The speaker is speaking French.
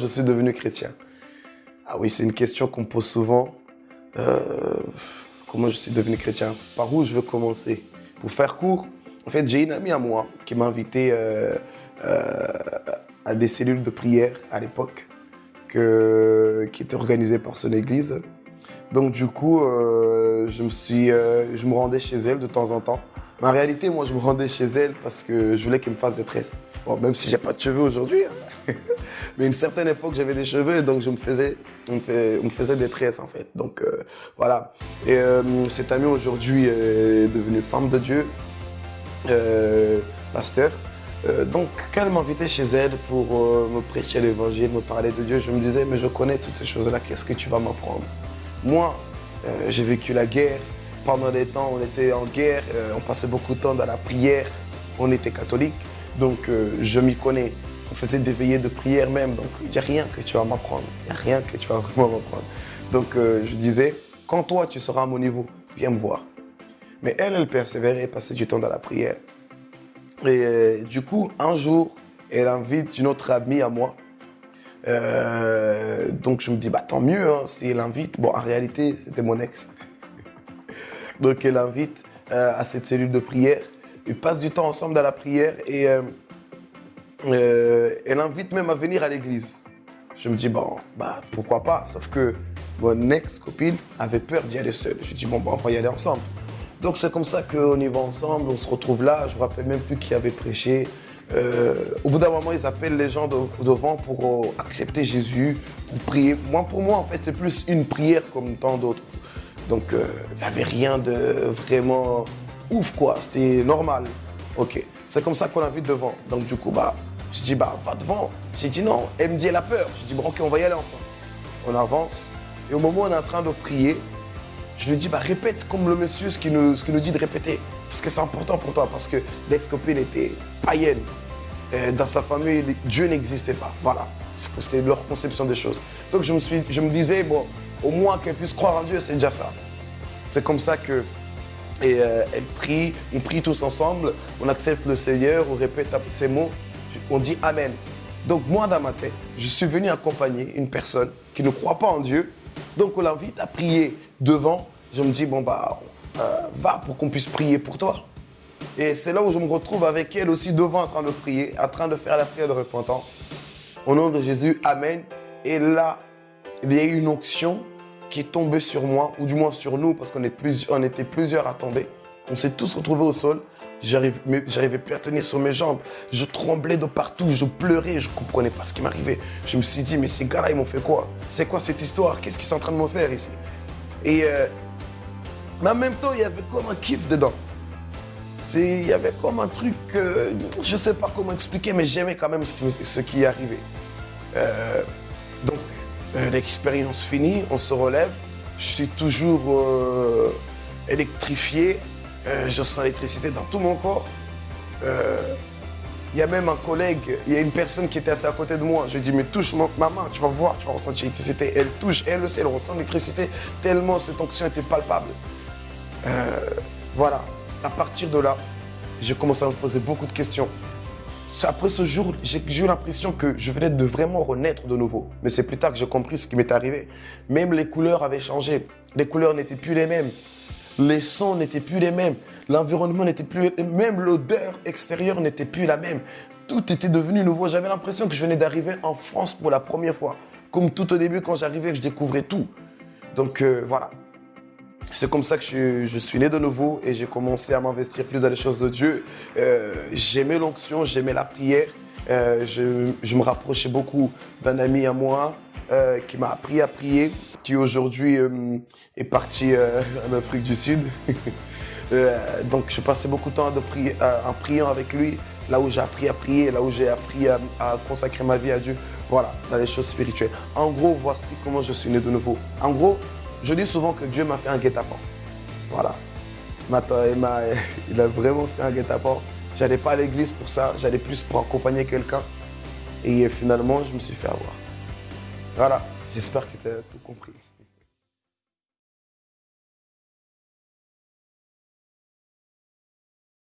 Je suis devenu chrétien Ah oui, c'est une question qu'on pose souvent. Euh, comment je suis devenu chrétien? Par où je veux commencer? Pour faire court, en fait, j'ai une amie à moi qui m'a invité euh, euh, à des cellules de prière à l'époque qui étaient organisées par son église. Donc du coup, je, me je me rendais chez elle de temps en temps. Mais en réalité, moi, je me rendais chez elle parce que je voulais qu'elle me fasse des tresses. Bon, même si j'ai pas de cheveux aujourd'hui. Mais une certaine époque, j'avais des cheveux, donc je me faisais, on me, faisait des tresses en fait. Donc euh, voilà. Et euh, cette amie aujourd'hui est devenue femme de Dieu, euh, pasteur. donc quand elle m'invitait chez elle pour me prêcher l'évangile, me parler de Dieu, je me disais, mais je connais toutes ces choses-là, qu'est-ce que tu vas m'apprendre? Moi, j'ai vécu la guerre. Pendant des temps, on était en guerre, on passait beaucoup de temps dans la prière, on était catholique. Donc euh, je m'y connais. On faisait des veillées de prière même. Donc il n'y a rien que tu vas m'apprendre. Il n'y a rien que tu vas vraiment m'apprendre. Donc euh, je disais, quand toi tu seras à mon niveau, viens me voir. Mais elle, elle persévérait, passait du temps dans la prière. Et euh, du coup, un jour, elle invite une autre amie à moi. donc je me dis, bah tant mieux, hein, si elle invite. Bon, en réalité, c'était mon ex. donc elle invite à cette cellule de prière. Ils passent du temps ensemble dans la prière et euh, euh, elle invite même à venir à l'église. Je me dis, bon, bah, pourquoi pas? Sauf que mon ex-copine avait peur d'y aller seule. Je dis, bon, bah, on va y aller ensemble. Donc c'est comme ça qu'on y va ensemble, on se retrouve là. Je ne me rappelle même plus qui avait prêché. Euh, au bout d'un moment, ils appellent les gens devant pour accepter Jésus, pour prier. Moi, pour moi, en fait, c'est plus une prière comme tant d'autres. Donc, il n'y avait rien de vraiment ouf quoi, c'était normal. Ok, c'est comme ça qu'on vu devant. Donc du coup, bah, je dis, bah, va devant. J'ai dit non, elle me dit, elle a peur. Je dis, bon, ok, on va y aller ensemble. On avance. Et au moment où on est en train de prier, je lui dis, bah, répète comme le monsieur ce qu'il nous, dit de répéter. Parce que c'est important pour toi, parce que l'ex-copine était païenne. dans sa famille, Dieu n'existait pas. Voilà, c'était leur conception des choses. Donc je me, disais, bon, au moins qu'elle puisse croire en Dieu, c'est déjà ça. C'est comme ça que et euh, prie, on prie tous ensemble, on accepte le Seigneur, on répète ces mots, on dit Amen. Donc moi, dans ma tête, je suis venu accompagner une personne qui ne croit pas en Dieu. Donc on l'invite à prier devant. Je me dis, bon, bah, euh, va pour qu'on puisse prier pour toi. Et c'est là où je me retrouve avec elle aussi devant en train de prier, en train de faire la prière de repentance. Au nom de Jésus, Amen. Et là, il y a eu une onction qui est tombé sur moi, ou du moins sur nous, parce qu'on on était plusieurs à tomber. On s'est tous retrouvés au sol. J'arrivais plus à tenir sur mes jambes. Je tremblais de partout, je pleurais, je ne comprenais pas ce qui m'arrivait. Je me suis dit, mais ces gars-là, ils m'ont fait quoi? C'est quoi cette histoire? Qu'est-ce qu'ils sont en train de me faire ici? Et euh, mais en même temps, il y avait comme un kiff dedans. Il y avait comme un truc, je ne sais pas comment expliquer, mais j'aimais quand même ce qui, arrivait. Euh, donc, euh, l'expérience finie, on se relève. Je suis toujours euh, électrifié. Euh, je sens l'électricité dans tout mon corps. Il y a même un collègue, il y a une personne qui était assez à côté de moi. Je dis, mais touche ma, main, tu vas voir, tu vas ressentir l'électricité. Elle touche, elle aussi, elle ressent l'électricité tellement cette onction était palpable. voilà, à partir de là, j'ai commencé à me poser beaucoup de questions après ce jour, j'ai eu l'impression que je venais de vraiment renaître de nouveau. Mais c'est plus tard que j'ai compris ce qui m'est arrivé. Même les couleurs avaient changé. Les couleurs n'étaient plus les mêmes. Les sons n'étaient plus les mêmes. L'environnement n'était plus... Même l'odeur extérieure n'était plus la même. Tout était devenu nouveau. J'avais l'impression que je venais d'arriver en France pour la première fois. Comme tout au début, quand j'arrivais, je découvrais tout. Donc euh, voilà. C'est comme ça que je, suis né de nouveau et j'ai commencé à m'investir plus dans les choses de Dieu. Euh, j'aimais l'onction, j'aimais la prière. Euh, je, me rapprochais beaucoup d'un ami à moi euh, qui m'a appris à prier, qui aujourd'hui est parti en Afrique du Sud. donc je passais beaucoup de temps en priant avec lui, là où j'ai appris à prier, là où j'ai appris à, consacrer ma vie à Dieu. Voilà, dans les choses spirituelles. En gros, voici comment je suis né de nouveau. En gros, je dis souvent que Dieu m'a fait un guet-apens. Voilà. Il a vraiment fait un guet-apens. J'allais pas à l'église pour ça, j'allais plus pour accompagner quelqu'un. Et finalement, je me suis fait avoir. Voilà, j'espère que tu as tout compris.